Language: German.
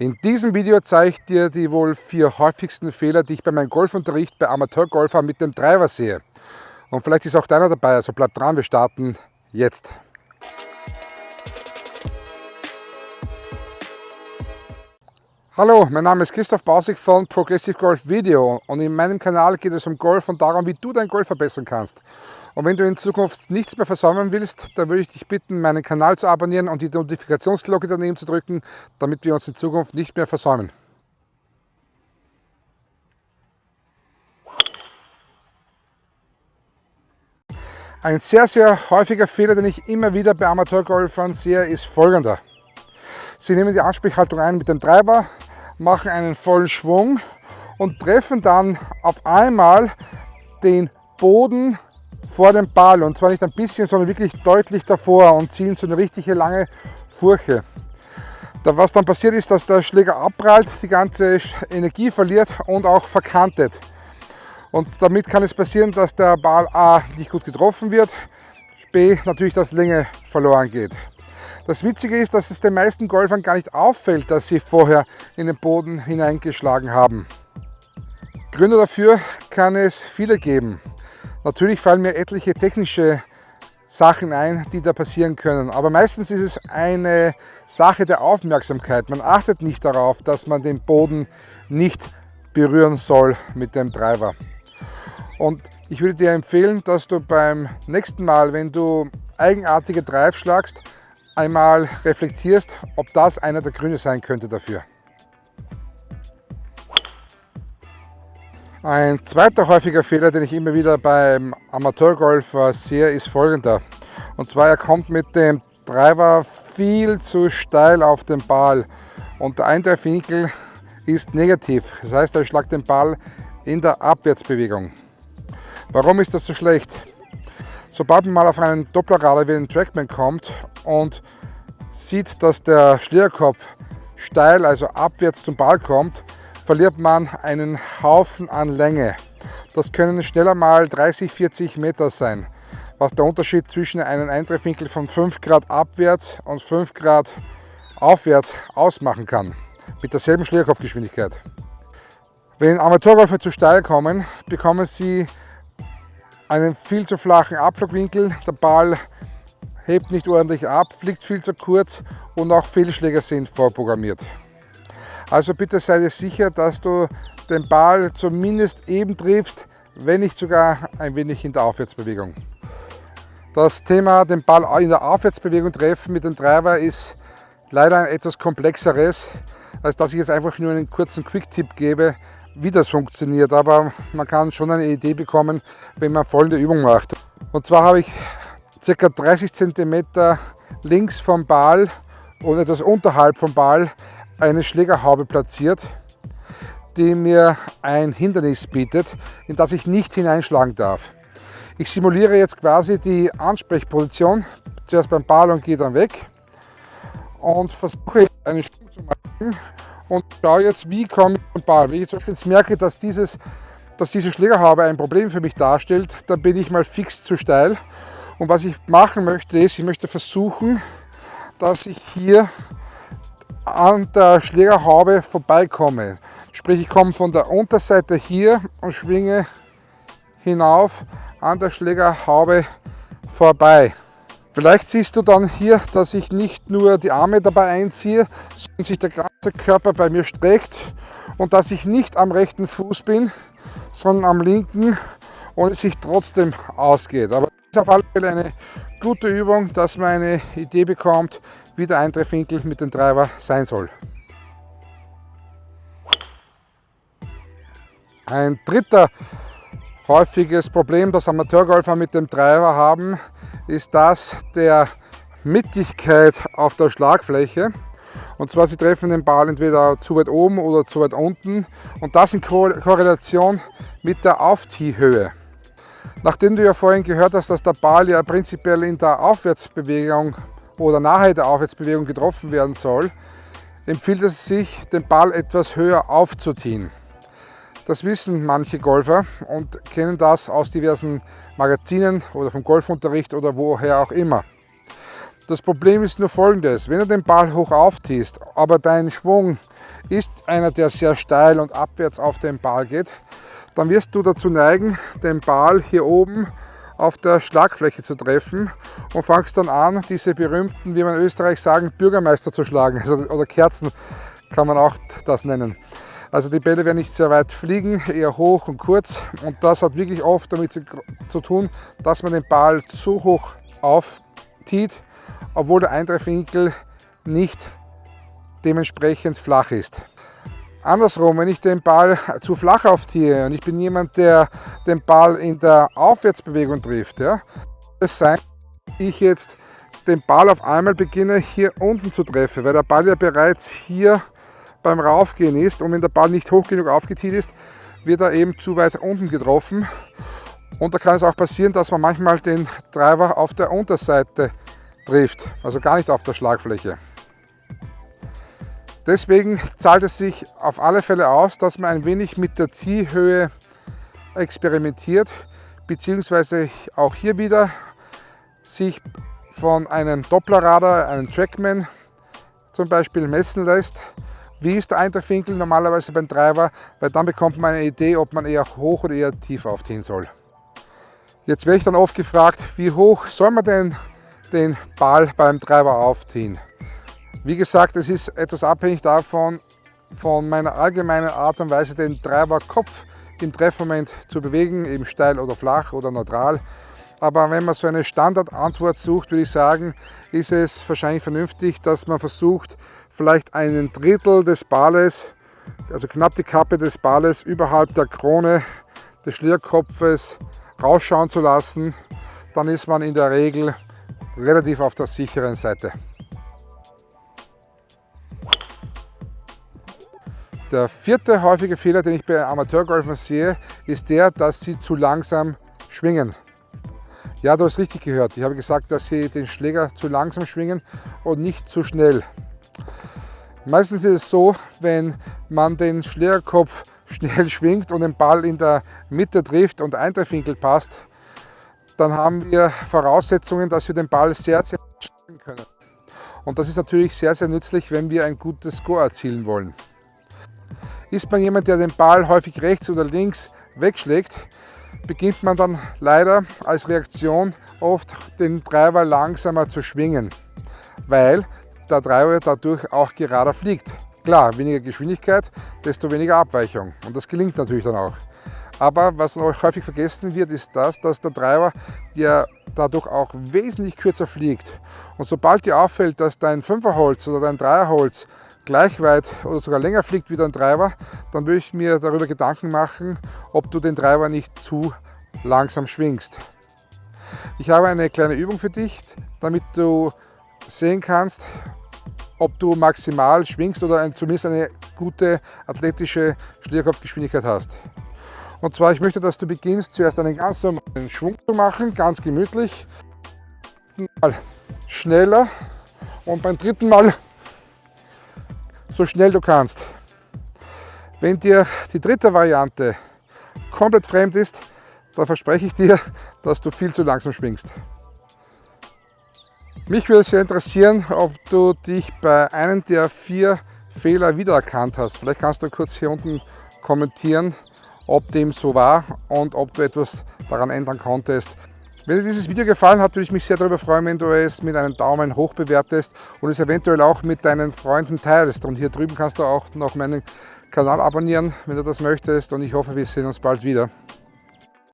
In diesem Video zeige ich dir die wohl vier häufigsten Fehler, die ich bei meinem Golfunterricht bei Amateurgolfern mit dem Driver sehe. Und vielleicht ist auch deiner dabei, also bleib dran, wir starten jetzt. Hallo, mein Name ist Christoph Bausig von Progressive Golf Video und in meinem Kanal geht es um Golf und darum, wie du dein Golf verbessern kannst. Und wenn du in Zukunft nichts mehr versäumen willst, dann würde ich dich bitten, meinen Kanal zu abonnieren und die Notifikationsglocke daneben zu drücken, damit wir uns in Zukunft nicht mehr versäumen. Ein sehr, sehr häufiger Fehler, den ich immer wieder bei Amateurgolfern sehe, ist folgender. Sie nehmen die Ansprechhaltung ein mit dem Treiber, machen einen vollen Schwung und treffen dann auf einmal den Boden vor dem Ball und zwar nicht ein bisschen, sondern wirklich deutlich davor und ziehen so eine richtige lange Furche. Was dann passiert ist, dass der Schläger abprallt, die ganze Energie verliert und auch verkantet. Und damit kann es passieren, dass der Ball A nicht gut getroffen wird, B natürlich, dass Länge verloren geht. Das Witzige ist, dass es den meisten Golfern gar nicht auffällt, dass sie vorher in den Boden hineingeschlagen haben. Gründe dafür kann es viele geben. Natürlich fallen mir etliche technische Sachen ein, die da passieren können. Aber meistens ist es eine Sache der Aufmerksamkeit. Man achtet nicht darauf, dass man den Boden nicht berühren soll mit dem Driver. Und ich würde dir empfehlen, dass du beim nächsten Mal, wenn du eigenartige Drive schlagst, einmal reflektierst, ob das einer der Gründe sein könnte dafür. Ein zweiter häufiger Fehler, den ich immer wieder beim Amateurgolfer sehe, ist folgender. Und zwar, er kommt mit dem Driver viel zu steil auf den Ball und der Eintreffwinkel ist negativ. Das heißt, er schlagt den Ball in der Abwärtsbewegung. Warum ist das so schlecht? Sobald man mal auf einen Dopplerradar wie den Trackman kommt und sieht, dass der Schlierkopf steil, also abwärts zum Ball kommt, verliert man einen Haufen an Länge. Das können schneller mal 30, 40 Meter sein, was der Unterschied zwischen einem Eintreffwinkel von 5 Grad abwärts und 5 Grad aufwärts ausmachen kann, mit derselben Schlierkopfgeschwindigkeit. Wenn Amateurgolfer zu steil kommen, bekommen sie einen viel zu flachen Abflugwinkel. Der Ball hebt nicht ordentlich ab, fliegt viel zu kurz und auch Fehlschläger sind vorprogrammiert. Also bitte sei dir sicher, dass du den Ball zumindest eben triffst, wenn nicht sogar ein wenig in der Aufwärtsbewegung. Das Thema den Ball in der Aufwärtsbewegung treffen mit dem Driver ist leider ein etwas komplexeres, als dass ich jetzt einfach nur einen kurzen Quick-Tipp gebe, wie das funktioniert, aber man kann schon eine Idee bekommen, wenn man folgende Übung macht. Und zwar habe ich ca. 30 cm links vom Ball und etwas unterhalb vom Ball eine Schlägerhaube platziert, die mir ein Hindernis bietet, in das ich nicht hineinschlagen darf. Ich simuliere jetzt quasi die Ansprechposition, zuerst beim Ball und gehe dann weg und versuche einen Sprung zu machen und schaue jetzt, wie komme ich zum Ball. Wenn ich zum Beispiel jetzt merke, dass, dieses, dass diese Schlägerhaube ein Problem für mich darstellt, dann bin ich mal fix zu steil. Und was ich machen möchte, ist, ich möchte versuchen, dass ich hier an der Schlägerhaube vorbeikomme. Sprich, ich komme von der Unterseite hier und schwinge hinauf an der Schlägerhaube vorbei. Vielleicht siehst du dann hier, dass ich nicht nur die Arme dabei einziehe, sondern sich der ganze Körper bei mir streckt und dass ich nicht am rechten Fuß bin, sondern am linken und es sich trotzdem ausgeht. Aber es ist auf alle Fälle eine gute Übung, dass man eine Idee bekommt, wie der Eintreffwinkel mit dem Treiber sein soll. Ein dritter häufiges Problem, das Amateurgolfer mit dem Treiber haben, ist das der Mittigkeit auf der Schlagfläche. Und zwar, sie treffen den Ball entweder zu weit oben oder zu weit unten und das in Korrelation mit der Auftiehhöhe. Nachdem du ja vorhin gehört hast, dass der Ball ja prinzipiell in der Aufwärtsbewegung oder nahe der Aufwärtsbewegung getroffen werden soll, empfiehlt es sich, den Ball etwas höher aufzuziehen. Das wissen manche Golfer und kennen das aus diversen Magazinen oder vom Golfunterricht oder woher auch immer. Das Problem ist nur folgendes, wenn du den Ball hoch aufziehst, aber dein Schwung ist einer, der sehr steil und abwärts auf den Ball geht, dann wirst du dazu neigen, den Ball hier oben auf der Schlagfläche zu treffen und fangst dann an, diese berühmten, wie man in Österreich sagen, Bürgermeister zu schlagen. Also, oder Kerzen kann man auch das nennen. Also die Bälle werden nicht sehr weit fliegen, eher hoch und kurz. Und das hat wirklich oft damit zu, tun, dass man den Ball zu hoch aufzieht, obwohl der Eintreffwinkel nicht dementsprechend flach ist. Andersrum, wenn ich den Ball zu flach aufziehe und ich bin jemand, der den Ball in der Aufwärtsbewegung trifft, ja, es sein, ich jetzt den Ball auf einmal beginne hier unten zu treffen, weil der Ball ja bereits hier beim Raufgehen ist und wenn der Ball nicht hoch genug aufgetiet ist, wird er eben zu weit unten getroffen und da kann es auch passieren, dass man manchmal den Driver auf der Unterseite trifft, also gar nicht auf der Schlagfläche. Deswegen zahlt es sich auf alle Fälle aus, dass man ein wenig mit der Ziehhöhe experimentiert, beziehungsweise auch hier wieder sich von einem Dopplerradar, einem Trackman zum Beispiel messen lässt. Wie ist der Eintreffwinkel normalerweise beim Treiber, weil dann bekommt man eine Idee, ob man eher hoch oder eher tief aufziehen soll. Jetzt werde ich dann oft gefragt, wie hoch soll man denn den Ball beim Treiber aufziehen? Wie gesagt, es ist etwas abhängig davon, von meiner allgemeinen Art und Weise, den Treiberkopf im Treffmoment zu bewegen, eben steil oder flach oder neutral. Aber wenn man so eine Standardantwort sucht, würde ich sagen, ist es wahrscheinlich vernünftig, dass man versucht, vielleicht einen Drittel des Balles, also knapp die Kappe des Balles, überhalb der Krone des Schlierkopfes rausschauen zu lassen. Dann ist man in der Regel relativ auf der sicheren Seite. Der vierte häufige Fehler, den ich bei Amateurgolfern sehe, ist der, dass sie zu langsam schwingen. Ja, du hast richtig gehört. Ich habe gesagt, dass sie den Schläger zu langsam schwingen und nicht zu schnell. Meistens ist es so, wenn man den Schlägerkopf schnell schwingt und den Ball in der Mitte trifft und Eintreffwinkel passt, dann haben wir Voraussetzungen, dass wir den Ball sehr, sehr schnell können. Und das ist natürlich sehr, sehr nützlich, wenn wir ein gutes Score erzielen wollen. Ist man jemand, der den Ball häufig rechts oder links wegschlägt, beginnt man dann leider als Reaktion oft den Treiber langsamer zu schwingen, weil der Treiber dadurch auch gerader fliegt. Klar, weniger Geschwindigkeit, desto weniger Abweichung und das gelingt natürlich dann auch. Aber was noch häufig vergessen wird, ist das, dass der Treiber ja dadurch auch wesentlich kürzer fliegt. Und sobald dir auffällt, dass dein 5er Holz oder dein 3er Holz gleich weit oder sogar länger fliegt wie dein Treiber, dann würde ich mir darüber Gedanken machen, ob du den Treiber nicht zu langsam schwingst. Ich habe eine kleine Übung für dich, damit du sehen kannst, ob du maximal schwingst oder zumindest eine gute athletische Schlierkopfgeschwindigkeit hast. Und zwar, ich möchte, dass du beginnst, zuerst einen ganz normalen Schwung zu machen, ganz gemütlich. Mal schneller und beim dritten Mal so schnell du kannst. Wenn dir die dritte Variante komplett fremd ist, dann verspreche ich dir, dass du viel zu langsam schwingst. Mich würde sehr interessieren, ob du dich bei einem der vier Fehler wiedererkannt hast. Vielleicht kannst du kurz hier unten kommentieren, ob dem so war und ob du etwas daran ändern konntest. Wenn dir dieses Video gefallen hat, würde ich mich sehr darüber freuen, wenn du es mit einem Daumen hoch bewertest und es eventuell auch mit deinen Freunden teilst. Und hier drüben kannst du auch noch meinen Kanal abonnieren, wenn du das möchtest. Und ich hoffe, wir sehen uns bald wieder.